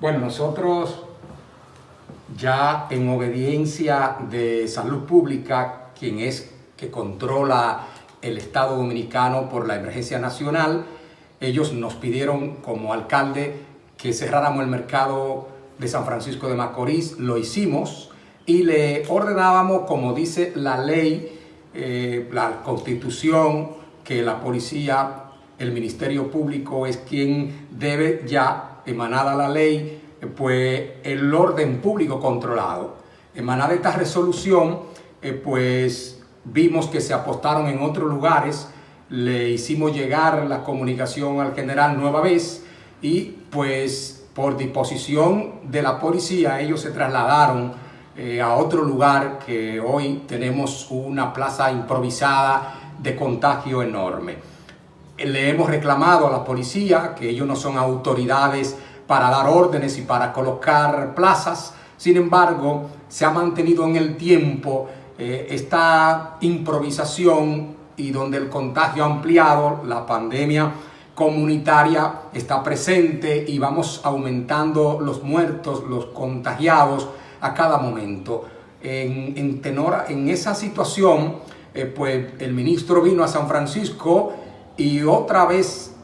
Bueno, nosotros ya en obediencia de salud pública, quien es que controla el Estado Dominicano por la emergencia nacional, ellos nos pidieron como alcalde que cerráramos el mercado de San Francisco de Macorís, lo hicimos y le ordenábamos, como dice la ley, eh, la constitución, que la policía, el Ministerio Público es quien debe ya, emanada la ley, pues el orden público controlado. Emanada esta resolución, eh, pues vimos que se apostaron en otros lugares, le hicimos llegar la comunicación al general nueva vez y pues por disposición de la policía ellos se trasladaron eh, a otro lugar que hoy tenemos una plaza improvisada de contagio enorme. Le hemos reclamado a la policía que ellos no son autoridades para dar órdenes y para colocar plazas. Sin embargo, se ha mantenido en el tiempo eh, esta improvisación y donde el contagio ha ampliado, la pandemia comunitaria está presente y vamos aumentando los muertos, los contagiados a cada momento. En, tenor, en esa situación, eh, pues el ministro vino a San Francisco y otra vez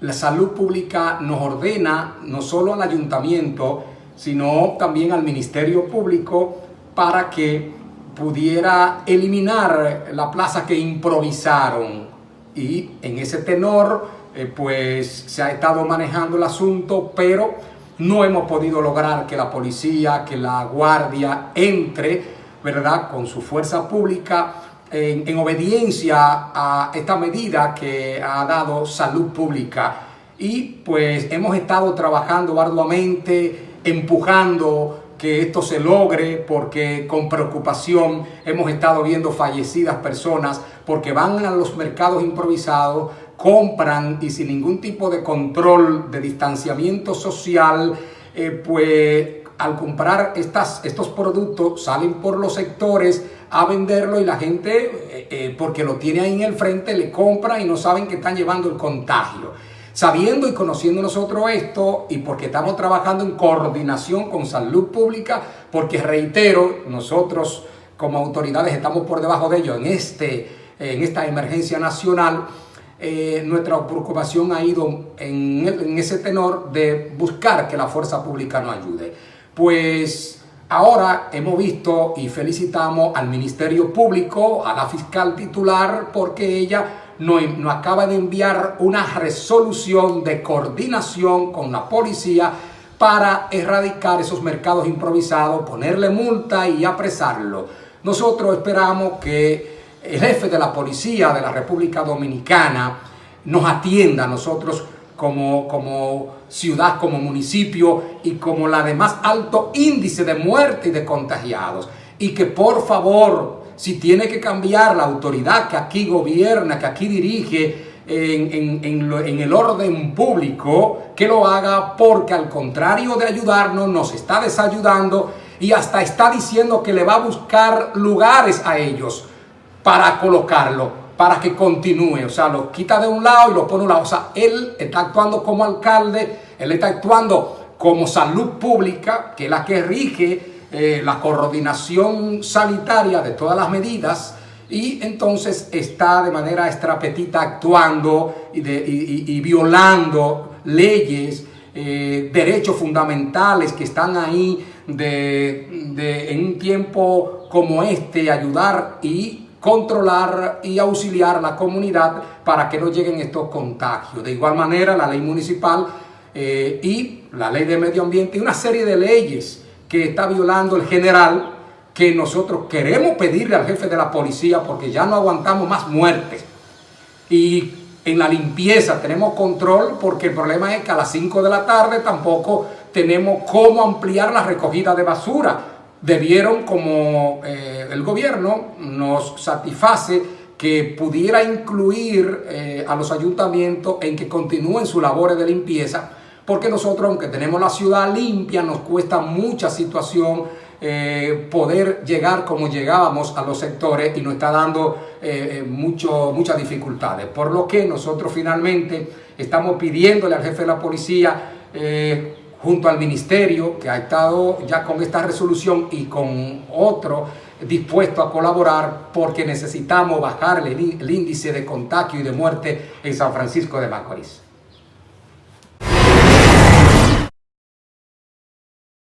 la salud pública nos ordena no solo al ayuntamiento, sino también al Ministerio Público para que pudiera eliminar la plaza que improvisaron. Y en ese tenor, eh, pues se ha estado manejando el asunto, pero no hemos podido lograr que la policía, que la guardia entre, ¿verdad?, con su fuerza pública en, obediencia a esta medida que ha dado salud pública. Y pues hemos estado trabajando arduamente, empujando que esto se logre porque con preocupación hemos estado viendo fallecidas personas porque van a los mercados improvisados, compran y sin ningún tipo de control de distanciamiento social, eh, pues al comprar estos productos salen por los sectores a venderlo y la gente, eh, eh, porque lo tiene ahí en el frente, le compra y no saben que están llevando el contagio. Sabiendo y conociendo nosotros esto y porque estamos trabajando en coordinación con salud pública, porque reitero, nosotros como autoridades estamos por debajo de ellos en, este, en esta emergencia nacional, eh, nuestra preocupación ha ido en ese tenor de buscar que la fuerza pública nos ayude. Pues ahora hemos visto y felicitamos al Ministerio Público, a la fiscal titular, porque ella nos, acaba de enviar una resolución de coordinación con la policía para erradicar esos mercados improvisados, ponerle multa y apresarlo. Nosotros esperamos que el jefe de la policía de la República Dominicana nos atienda a nosotros como, como ciudad, como municipio y como la de más alto índice de muerte y de contagiados. Y que por favor, si tiene que cambiar la autoridad que aquí gobierna, que aquí dirige en, en, el orden público, que lo haga porque al contrario de ayudarnos, nos está desayudando y hasta está diciendo que le va a buscar lugares a ellos para colocarlo para que continúe. O sea, lo quita de un lado y lo pone a un lado. O sea, él está actuando como alcalde, él está actuando como salud pública, que es la que rige eh, la coordinación sanitaria de todas las medidas. Y entonces está de manera estrapetita actuando y, violando leyes, eh, derechos fundamentales que están ahí de, en un tiempo como este, ayudar y controlar y auxiliar a la comunidad para que no lleguen estos contagios. De igual manera, la ley municipal eh, y la ley de medio ambiente y una serie de leyes que está violando el general que nosotros queremos pedirle al jefe de la policía porque ya no aguantamos más muertes. Y en la limpieza tenemos control porque el problema es que a las 5 de la tarde tampoco tenemos cómo ampliar la recogida de basura debieron, como eh, el gobierno nos satisface, que pudiera incluir eh, a los ayuntamientos en que continúen sus labores de limpieza, porque nosotros, aunque tenemos la ciudad limpia, nos cuesta mucha situación eh, poder llegar como llegábamos a los sectores y nos está dando mucho, muchas dificultades. Por lo que nosotros finalmente estamos pidiéndole al jefe de la policía junto al ministerio que ha estado ya con esta resolución y con otro dispuesto a colaborar porque necesitamos bajar el, el índice de contagio y de muerte en San Francisco de Macorís.